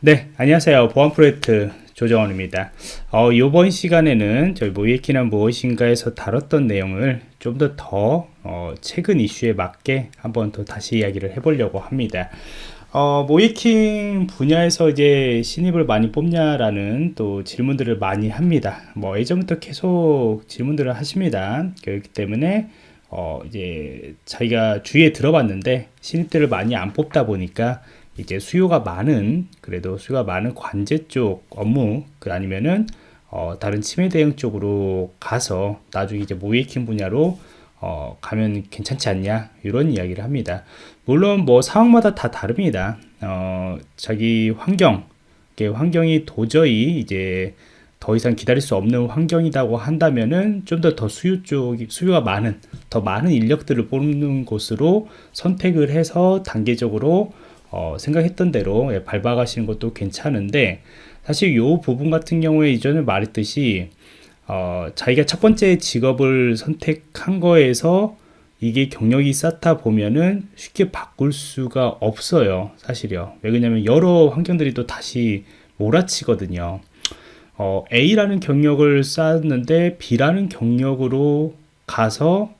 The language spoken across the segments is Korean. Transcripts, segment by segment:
네, 안녕하세요. 보안 프로젝트 조정원입니다. 어, 이번 시간에는 저희 모이키는 무엇인가에서 다뤘던 내용을 좀더더 어, 최근 이슈에 맞게 한번 더 다시 이야기를 해보려고 합니다. 어, 모이킹 분야에서 이제 신입을 많이 뽑냐라는 또 질문들을 많이 합니다. 뭐 예전부터 계속 질문들을 하십니다. 그렇기 때문에 어, 이제 자기가 주위에 들어봤는데 신입들을 많이 안 뽑다 보니까 이제 수요가 많은 그래도 수요가 많은 관제 쪽 업무 그 아니면은 어, 다른 치매 대응 쪽으로 가서 나중에 이제 모이킹 분야로 어, 가면 괜찮지 않냐 이런 이야기를 합니다. 물론 뭐 상황마다 다 다릅니다. 어, 자기 환경 환경이 도저히 이제 더 이상 기다릴 수 없는 환경이라고 한다면은 좀 더 더 수요 쪽 수요가 많은 더 많은 인력들을 뽑는 곳으로 선택을 해서 단계적으로 어, 생각했던 대로 예, 밟아가시는 것도 괜찮은데 사실 이 부분 같은 경우에 이전에 말했듯이 어, 자기가 첫 번째 직업을 선택한 거에서 이게 경력이 쌓다 보면은 쉽게 바꿀 수가 없어요 사실이요. 왜 그러냐면 여러 환경들이 또 다시 몰아치거든요. 어, A라는 경력을 쌓았는데 B라는 경력으로 가서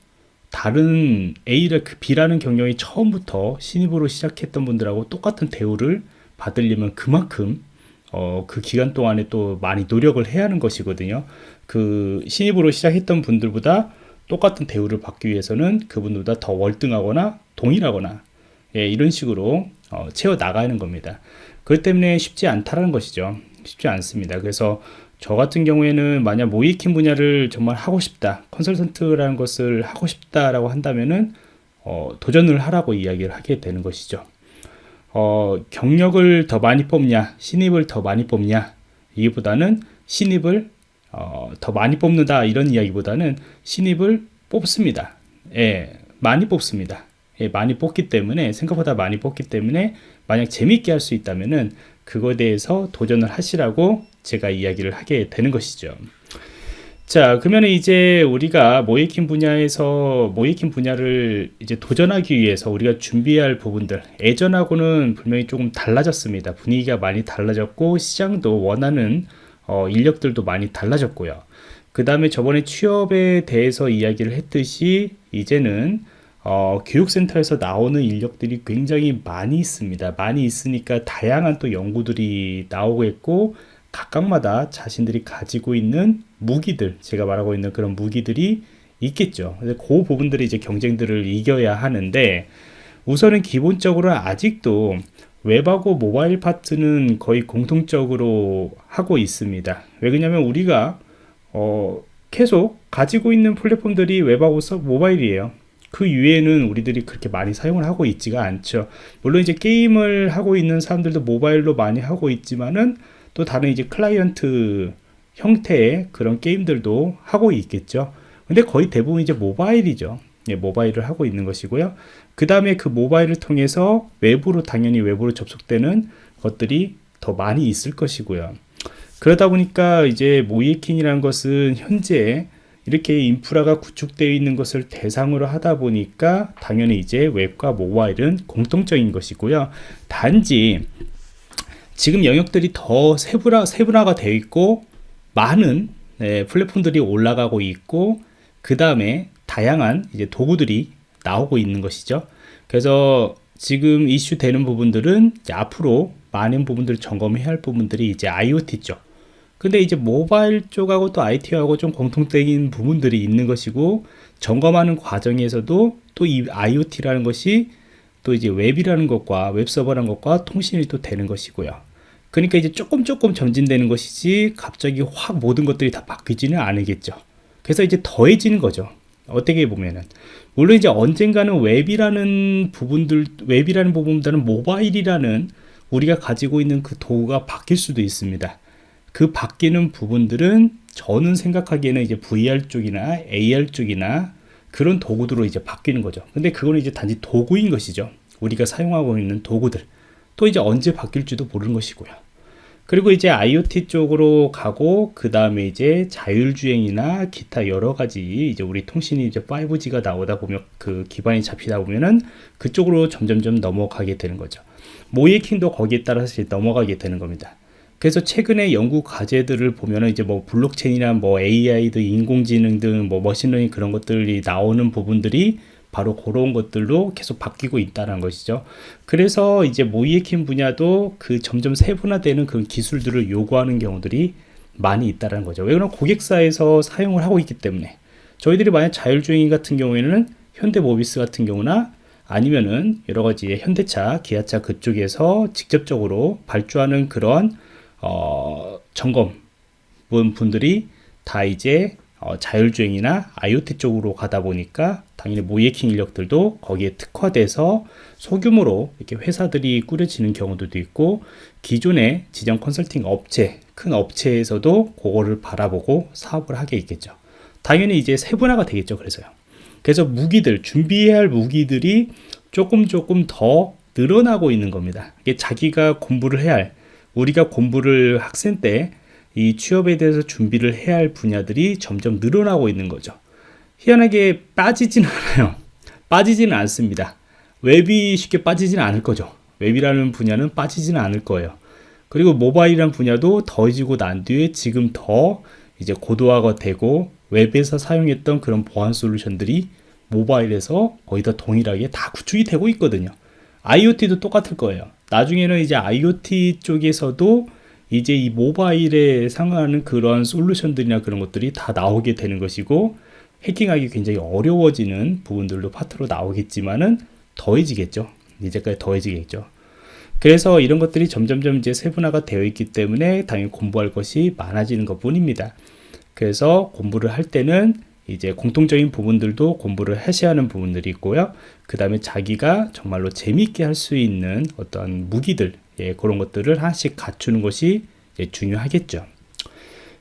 다른 A를 그 B라는 경영이 처음부터 신입으로 시작했던 분들하고 똑같은 대우를 받으려면 그만큼 어, 그 기간 동안에 또 많이 노력을 해야 하는 것이거든요. 그 신입으로 시작했던 분들보다 똑같은 대우를 받기 위해서는 그분보다 더 월등하거나 동일하거나 예, 이런 식으로 어, 채워 나가는 겁니다. 그렇기 때문에 쉽지 않다는 것이죠. 쉽지 않습니다. 그래서 저 같은 경우에는 만약 모이킹 분야를 정말 하고 싶다 컨설턴트라는 것을 하고 싶다라고 한다면은 어, 도전을 하라고 이야기를 하게 되는 것이죠. 어, 경력을 더 많이 뽑냐 신입을 더 많이 뽑냐 이보다는 신입을 어, 더 많이 뽑는다 이런 이야기보다는 신입을 뽑습니다. 예, 많이 뽑습니다. 예, 많이 뽑기 때문에 생각보다 많이 뽑기 때문에 만약 재밌게 할 수 있다면은 그거에 대해서 도전을 하시라고 제가 이야기를 하게 되는 것이죠. 자, 그러면 이제 우리가 모이킹 분야에서 모이킹 분야를 이제 도전하기 위해서 우리가 준비할 부분들 예전하고는 분명히 조금 달라졌습니다. 분위기가 많이 달라졌고 시장도 원하는 어, 인력들도 많이 달라졌고요. 그 다음에 저번에 취업에 대해서 이야기를 했듯이 이제는 어, 교육센터에서 나오는 인력들이 굉장히 많이 있습니다. 많이 있으니까 다양한 또 연구들이 나오고 있고 각각마다 자신들이 가지고 있는 무기들 제가 말하고 있는 그런 무기들이 있겠죠. 그 부분들이 이제 경쟁들을 이겨야 하는데 우선은 기본적으로 아직도 웹하고 모바일 파트는 거의 공통적으로 하고 있습니다. 왜 그러냐면 우리가 어, 계속 가지고 있는 플랫폼들이 웹하고 모바일이에요 그 이외에는 우리들이 그렇게 많이 사용을 하고 있지가 않죠. 물론 이제 게임을 하고 있는 사람들도 모바일로 많이 하고 있지만은 또 다른 이제 클라이언트 형태의 그런 게임들도 하고 있겠죠. 근데 거의 대부분 이제 모바일이죠. 예, 모바일을 하고 있는 것이고요. 그 다음에 그 모바일을 통해서 외부로 당연히 외부로 접속되는 것들이 더 많이 있을 것이고요. 그러다 보니까 이제 모이킹이라는 것은 현재 이렇게 인프라가 구축되어 있는 것을 대상으로 하다 보니까 당연히 이제 웹과 모바일은 공통적인 것이고요. 단지 지금 영역들이 더 세분화, 세분화가 되어 있고 많은 네, 플랫폼들이 올라가고 있고 그 다음에 다양한 이제 도구들이 나오고 있는 것이죠. 그래서 지금 이슈 되는 부분들은 앞으로 많은 부분들을 점검해야 할 부분들이 이제 IoT 쪽 근데 이제 모바일 쪽하고 또 IT하고 좀 공통적인 부분들이 있는 것이고 점검하는 과정에서도 또 이 IoT라는 것이 또 이제 웹이라는 것과 웹서버라는 것과 통신이 또 되는 것이고요. 그러니까 이제 조금 조금 전진되는 것이지 갑자기 확 모든 것들이 다 바뀌지는 않으겠죠. 그래서 이제 더해지는 거죠. 어떻게 보면은. 물론 이제 언젠가는 웹이라는 부분들 웹이라는 부분보다는 모바일이라는 우리가 가지고 있는 그 도구가 바뀔 수도 있습니다 그 바뀌는 부분들은 저는 생각하기에는 이제 VR 쪽이나 AR 쪽이나 그런 도구들로 이제 바뀌는 거죠 근데 그거는 이제 단지 도구인 것이죠 우리가 사용하고 있는 도구들 또 이제 언제 바뀔지도 모르는 것이고요. 그리고 이제 IoT 쪽으로 가고 그 다음에 이제 자율주행이나 기타 여러 가지 이제 우리 통신이 이제 5G가 나오다 보면 그 기반이 잡히다 보면은 그쪽으로 점점점 넘어가게 되는 거죠. 모의해킹도 거기에 따라서 넘어가게 되는 겁니다. 그래서 최근에 연구 과제들을 보면은 이제 뭐 블록체인이나 뭐 AI 등 인공지능 등 뭐 머신러닝 그런 것들이 나오는 부분들이 바로 그런 것들로 계속 바뀌고 있다는 것이죠. 그래서 이제 모이에킹 분야도 그 점점 세분화되는 그 기술들을 요구하는 경우들이 많이 있다는 거죠. 왜 그러면 고객사에서 사용을 하고 있기 때문에 저희들이 만약 자율주행 같은 경우에는 현대모비스 같은 경우나 아니면은 여러 가지 현대차, 기아차 그쪽에서 직접적으로 발주하는 그런 어, 점검 분들이 다 이제 어, 자율주행이나 IoT 쪽으로 가다 보니까 당연히 모이에킹 인력들도 거기에 특화돼서 소규모로 이렇게 회사들이 꾸려지는 경우들도 있고 기존의 지정 컨설팅 업체, 큰 업체에서도 그거를 바라보고 사업을 하게 있겠죠. 당연히 이제 세분화가 되겠죠. 그래서요. 그래서 무기들, 준비해야 할 무기들이 조금 조금 더 늘어나고 있는 겁니다. 이게 자기가 공부를 해야 할, 우리가 공부를 학생 때 이 취업에 대해서 준비를 해야 할 분야들이 점점 늘어나고 있는 거죠. 희한하게 빠지지는 않아요. 빠지지는 않습니다. 웹이 쉽게 빠지지는 않을 거죠. 웹이라는 분야는 빠지지는 않을 거예요. 그리고 모바일이라는 분야도 더해지고 난 뒤에 지금 더 이제 고도화가 되고 웹에서 사용했던 그런 보안 솔루션들이 모바일에서 거의 다 동일하게 다 구축이 되고 있거든요. IoT도 똑같을 거예요. 나중에는 이제 IoT 쪽에서도 이제 이 모바일에 상하는 그런 솔루션들이나 그런 것들이 다 나오게 되는 것이고 해킹하기 굉장히 어려워지는 부분들도 파트로 나오겠지만은 더해지겠죠. 이제까지 더해지겠죠. 그래서 이런 것들이 점점점 이제 세분화가 되어 있기 때문에 당연히 공부할 것이 많아지는 것 뿐입니다. 그래서 공부를 할 때는 이제 공통적인 부분들도 공부를 하셔야 하는 부분들이 있고요. 그 다음에 자기가 정말로 재미있게 할 수 있는 어떤 무기들, 예, 그런 것들을 하나씩 갖추는 것이 중요하겠죠.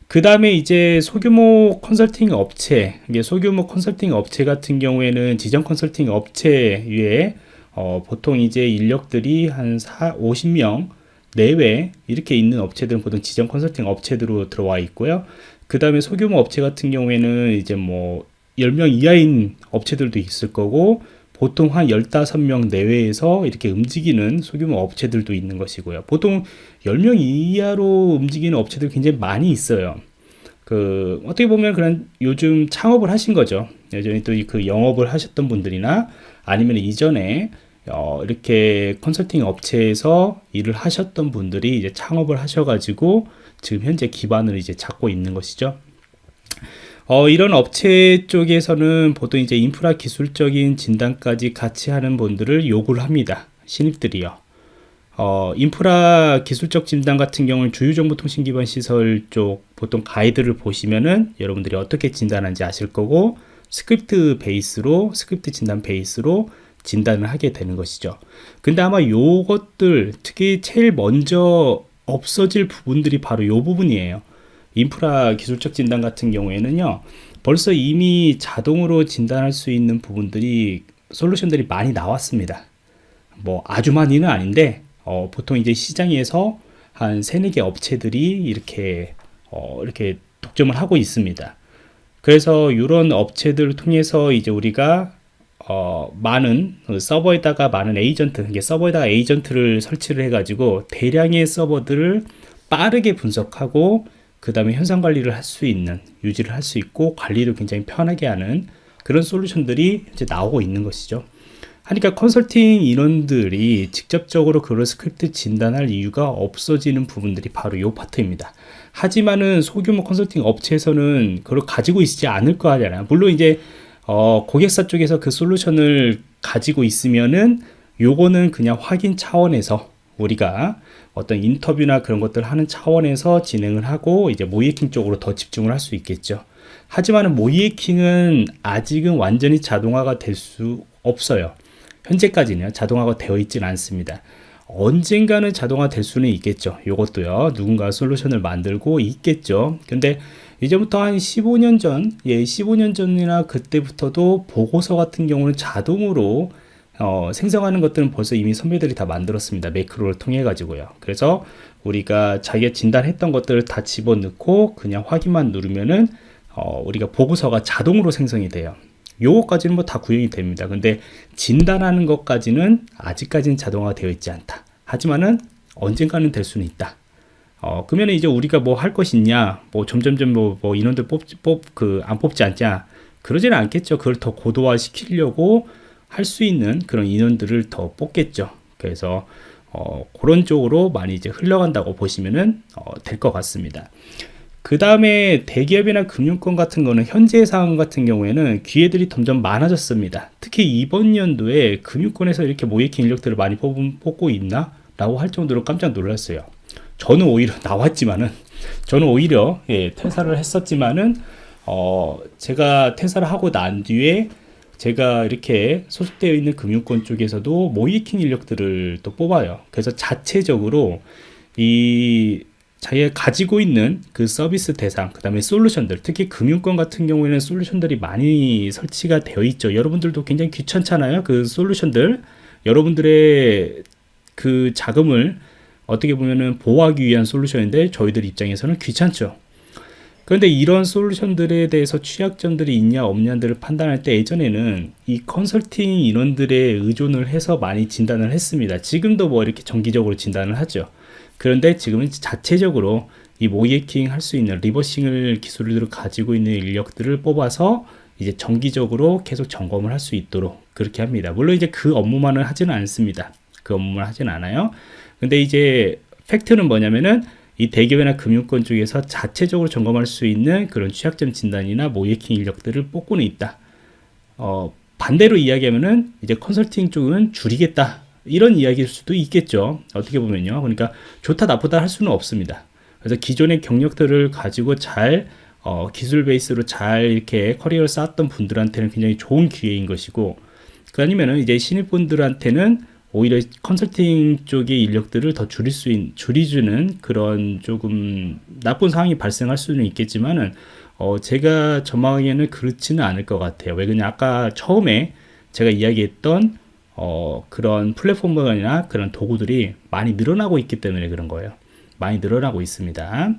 그 다음에 이제 소규모 컨설팅 업체, 이게 소규모 컨설팅 업체 같은 경우에는 지정 컨설팅 업체 위에 어, 보통 이제 인력들이 한 4, 50명 내외 이렇게 있는 업체들은 보통 지정 컨설팅 업체들로 들어와 있고요. 그 다음에 소규모 업체 같은 경우에는 이제 뭐 10명 이하인 업체들도 있을 거고 보통 한 15명 내외에서 이렇게 움직이는 소규모 업체들도 있는 것이고요. 보통 10명 이하로 움직이는 업체들 굉장히 많이 있어요. 그, 어떻게 보면 그런 요즘 창업을 하신 거죠. 예전에 또 그 영업을 하셨던 분들이나 아니면 이전에 어, 이렇게 컨설팅 업체에서 일을 하셨던 분들이 이제 창업을 하셔가지고 지금 현재 기반을 이제 잡고 있는 것이죠. 어, 이런 업체 쪽에서는 보통 이제 인프라 기술적인 진단까지 같이 하는 분들을 요구를 합니다. 신입들이요. 어, 인프라 기술적 진단 같은 경우는 주요정보통신 기반 시설 쪽 보통 가이드를 보시면은 여러분들이 어떻게 진단하는지 아실 거고 스크립트 베이스로 스크립트 진단 베이스로 진단을 하게 되는 것이죠. 근데 아마 요것들 특히 제일 먼저 없어질 부분들이 바로 요 부분이에요. 인프라 기술적 진단 같은 경우에는요. 벌써 이미 자동으로 진단할 수 있는 부분들이 솔루션들이 많이 나왔습니다. 뭐 아주 많이는 아닌데 어, 보통 이제 시장에서 한 세네 개 업체들이 이렇게 어, 이렇게 독점을 하고 있습니다. 그래서 이런 업체들을 통해서 이제 우리가 어, 많은 그 서버에다가 많은 에이전트, 이게 서버에다가 에이전트를 설치를 해가지고 대량의 서버들을 빠르게 분석하고 그 다음에 현상 관리를 할 수 있는, 유지를 할 수 있고 관리를 굉장히 편하게 하는 그런 솔루션들이 이제 나오고 있는 것이죠. 하니까 컨설팅 인원들이 직접적으로 그런 스크립트 진단할 이유가 없어지는 부분들이 바로 이 파트입니다. 하지만은 소규모 컨설팅 업체에서는 그걸 가지고 있지 않을 거 아니잖아요. 물론 이제 어, 고객사 쪽에서 그 솔루션을 가지고 있으면은 요거는 그냥 확인 차원에서 우리가 어떤 인터뷰나 그런 것들 하는 차원에서 진행을 하고 이제 모이에킹 쪽으로 더 집중을 할 수 있겠죠. 하지만 모이에킹은 아직은 완전히 자동화가 될 수 없어요. 현재까지는 자동화가 되어 있지는 않습니다. 언젠가는 자동화 될 수는 있겠죠. 이것도요. 누군가 솔루션을 만들고 있겠죠. 근데 이제부터 한 15년 전, 예, 15년 전이나 그때부터도 보고서 같은 경우는 자동으로 어, 생성하는 것들은 벌써 이미 선배들이 다 만들었습니다. 매크로를 통해 가지고요. 그래서 우리가 자기가 진단했던 것들을 다 집어넣고 그냥 확인만 누르면은 어, 우리가 보고서가 자동으로 생성이 돼요. 요거까지는 뭐 다 구현이 됩니다. 근데 진단하는 것까지는 아직까지는 자동화가 되어 있지 않다. 하지만은 언젠가는 될 수는 있다. 어, 그러면 이제 우리가 뭐 할 것이 있냐, 뭐 점점점 뭐, 뭐 인원들 뽑, 뽑, 그, 안 뽑지 않냐. 그러지는 않겠죠. 그걸 더 고도화 시키려고 할 수 있는 그런 인원들을 더 뽑겠죠. 그래서, 어, 그런 쪽으로 많이 이제 흘러간다고 보시면은, 어, 될 것 같습니다. 그 다음에 대기업이나 금융권 같은 거는 현재 상황 같은 경우에는 기회들이 점점 많아졌습니다. 특히 이번 연도에 금융권에서 이렇게 모이킹 인력들을 많이 뽑고 있나? 라고 할 정도로 깜짝 놀랐어요. 저는 오히려 나왔지만은 저는 오히려 예, 퇴사를 했었지만은 어, 제가 퇴사를 하고 난 뒤에 제가 이렇게 소속되어 있는 금융권 쪽에서도 모이킹 인력들을 또 뽑아요. 그래서 자체적으로 이 자기가 가지고 있는 그 서비스 대상, 그 다음에 솔루션들, 특히 금융권 같은 경우에는 솔루션들이 많이 설치가 되어 있죠. 여러분들도 굉장히 귀찮잖아요. 그 솔루션들. 여러분들의 그 자금을 어떻게 보면은 보호하기 위한 솔루션인데 저희들 입장에서는 귀찮죠. 그런데 이런 솔루션들에 대해서 취약점들이 있냐 없냐들을 판단할 때 예전에는 이 컨설팅 인원들의 의존을 해서 많이 진단을 했습니다. 지금도 뭐 이렇게 정기적으로 진단을 하죠. 그런데 지금은 자체적으로 이 모이킹 할 수 있는 리버싱을 기술을 가지고 있는 인력들을 뽑아서 이제 정기적으로 계속 점검을 할 수 있도록 그렇게 합니다. 물론 이제 그 업무만은 하지는 않습니다. 그 업무만 하진 않아요. 근데 이제 팩트는 뭐냐면은 이 대기업이나 금융권 쪽에서 자체적으로 점검할 수 있는 그런 취약점 진단이나 모이킹 인력들을 뽑고는 있다. 어, 반대로 이야기하면은 이제 컨설팅 쪽은 줄이겠다. 이런 이야기일 수도 있겠죠. 어떻게 보면요. 그러니까 좋다 나쁘다 할 수는 없습니다. 그래서 기존의 경력들을 가지고 잘 어, 기술 베이스로 잘 이렇게 커리어를 쌓았던 분들한테는 굉장히 좋은 기회인 것이고 그 아니면은 이제 신입분들한테는 오히려 컨설팅 쪽의 인력들을 더 줄일 수 있, 줄이주는 그런 조금 나쁜 상황이 발생할 수는 있겠지만은 어, 제가 전망하기에는 그렇지는 않을 것 같아요. 왜 그냥 아까 처음에 제가 이야기했던 어, 그런 플랫폼이나 그런 도구들이 많이 늘어나고 있기 때문에 그런 거예요. 많이 늘어나고 있습니다.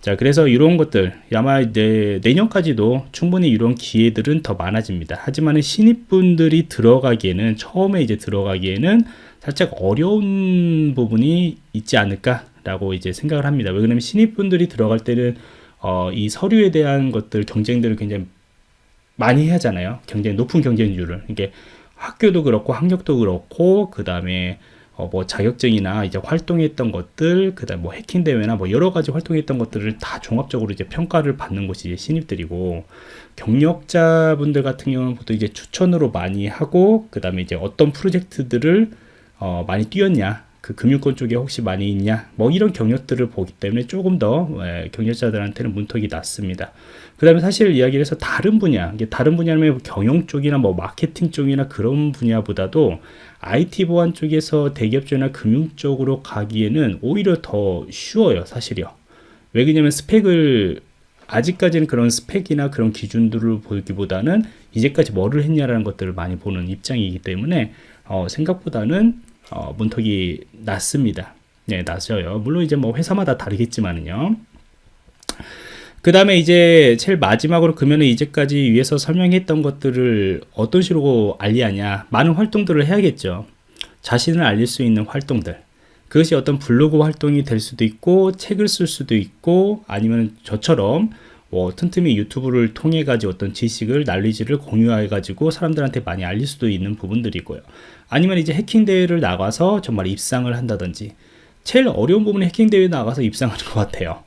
자, 그래서 이런 것들 아마 이제 내년까지도 충분히 이런 기회들은 더 많아집니다. 하지만 신입분들이 들어가기에는 처음에 이제 들어가기에는 살짝 어려운 부분이 있지 않을까 라고 이제 생각을 합니다. 왜 그러면 신입분들이 들어갈 때는 어, 이 서류에 대한 것들 경쟁들을 굉장히 많이 하잖아요. 경쟁 높은 경쟁률을 이게 학교도 그렇고 학력도 그렇고 그 다음에 어, 뭐 자격증이나 이제 활동했던 것들, 그다음 뭐 해킹 대회나 뭐 여러 가지 활동했던 것들을 다 종합적으로 이제 평가를 받는 이제 신입들이고 경력자분들 같은 경우는 보통 이제 추천으로 많이 하고 그다음에 이제 어떤 프로젝트들을 어, 많이 뛰었냐 그 금융권 쪽에 혹시 많이 있냐 뭐 이런 경력들을 보기 때문에 조금 더 예, 경력자들한테는 문턱이 낮습니다. 그 다음에 사실 이야기를 해서 다른 분야 다른 분야면 경영 쪽이나 뭐 마케팅 쪽이나 그런 분야보다도 IT 보안 쪽에서 대기업 쪽이나 금융 쪽으로 가기에는 오히려 더 쉬워요 사실이요 왜 그러냐면 스펙을 아직까지는 그런 스펙이나 그런 기준들을 보기보다는 이제까지 뭐를 했냐라는 것들을 많이 보는 입장이기 때문에 어, 생각보다는 어, 문턱이 낮습니다. 네, 낮아요. 물론 이제 뭐 회사마다 다르겠지만은요. 그 다음에 이제 제일 마지막으로 그러면 이제까지 위에서 설명했던 것들을 어떤 식으로 알리하냐. 많은 활동들을 해야겠죠. 자신을 알릴 수 있는 활동들. 그것이 어떤 블로그 활동이 될 수도 있고 책을 쓸 수도 있고 아니면 저처럼 뭐 틈틈이 유튜브를 통해 가지고 어떤 지식을 난리지를 공유해 가지고 사람들한테 많이 알릴 수도 있는 부분들이고요. 아니면 이제 해킹 대회를 나가서 정말 입상을 한다든지. 제일 어려운 부분은 해킹 대회 나가서 입상하는 것 같아요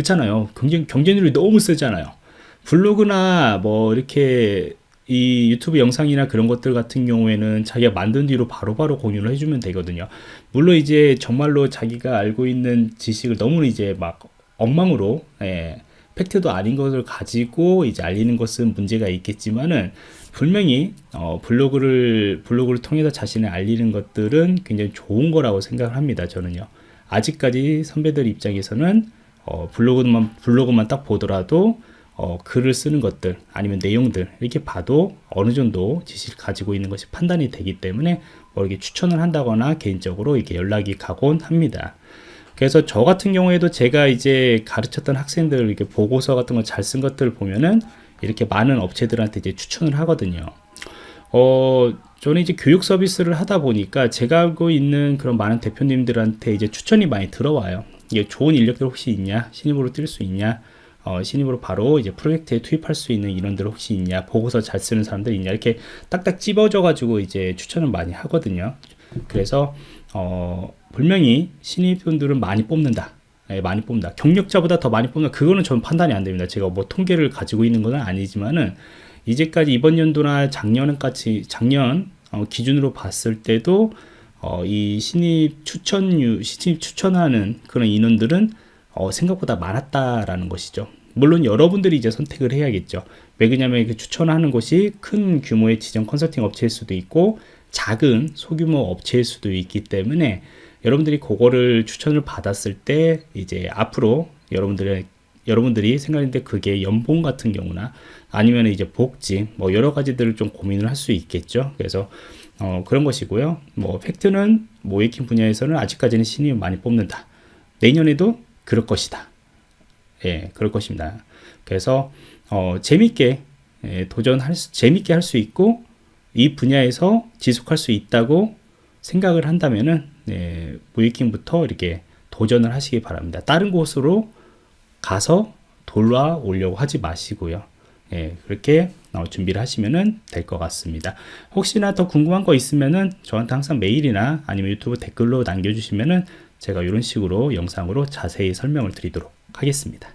그렇잖아요. 경쟁, 경쟁률이 너무 세잖아요. 블로그나 뭐 이렇게 이 유튜브 영상이나 그런 것들 같은 경우에는 자기가 만든 뒤로 바로바로 바로 공유를 해주면 되거든요. 물론 이제 정말로 자기가 알고 있는 지식을 너무 이제 막 엉망으로, 예, 팩트도 아닌 것을 가지고 이제 알리는 것은 문제가 있겠지만은 분명히 어, 블로그를 블로그를 통해서 자신을 알리는 것들은 굉장히 좋은 거라고 생각을 합니다. 저는요. 아직까지 선배들 입장에서는 어, 블로그만 블로그만 딱 보더라도 어, 글을 쓰는 것들 아니면 내용들 이렇게 봐도 어느 정도 지식을 가지고 있는 것이 판단이 되기 때문에 뭐 이렇게 추천을 한다거나 개인적으로 이렇게 연락이 가곤 합니다. 그래서 저 같은 경우에도 제가 이제 가르쳤던 학생들 이렇게 보고서 같은 거잘쓴 것들을 보면은 이렇게 많은 업체들한테 이제 추천을 하거든요. 어, 저는 이제 교육 서비스를 하다 보니까 제가 알고 있는 그런 많은 대표님들한테 이제 추천이 많이 들어와요. 이게 좋은 인력들 혹시 있냐? 신입으로 뛸 수 있냐? 어, 신입으로 바로 이제 프로젝트에 투입할 수 있는 인원들 혹시 있냐? 보고서 잘 쓰는 사람들 있냐? 이렇게 딱딱 찝어져 가지고 이제 추천을 많이 하거든요. 그래서 어, 분명히 신입분들은 많이 뽑는다. 예, 많이 뽑는다. 경력자보다 더 많이 뽑는다. 그거는 저는 판단이 안 됩니다. 제가 뭐 통계를 가지고 있는 건 아니지만은 이제까지 이번 연도나 작년까지 작년 어, 기준으로 봤을 때도 어, 이 신입 추천유 신입 추천하는 그런 인원들은 어, 생각보다 많았다라는 것이죠. 물론 여러분들이 이제 선택을 해야겠죠. 왜 그러냐면 그 추천하는 곳이 큰 규모의 지정 컨설팅 업체일 수도 있고 작은 소규모 업체일 수도 있기 때문에 여러분들이 그거를 추천을 받았을 때 이제 앞으로 여러분들의 여러분들이 생각했는데 그게 연봉 같은 경우나 아니면 이제 복지 뭐 여러 가지들을 좀 고민을 할 수 있겠죠. 그래서 어, 그런 것이고요. 뭐 팩트는 모이킹 분야에서는 아직까지는 신입 많이 뽑는다. 내년에도 그럴 것이다. 예, 그럴 것입니다. 그래서 어, 재밌게 예, 도전할 수, 재밌게 할 수 있고 이 분야에서 지속할 수 있다고 생각을 한다면은 예, 모이킹부터 이렇게 도전을 하시기 바랍니다. 다른 곳으로 가서 돌아오려고 하지 마시고요. 예, 그렇게 어, 준비를 하시면 될 것 같습니다. 혹시나 더 궁금한 거 있으면은 저한테 항상 메일이나 아니면 유튜브 댓글로 남겨주시면은 제가 이런 식으로 영상으로 자세히 설명을 드리도록 하겠습니다.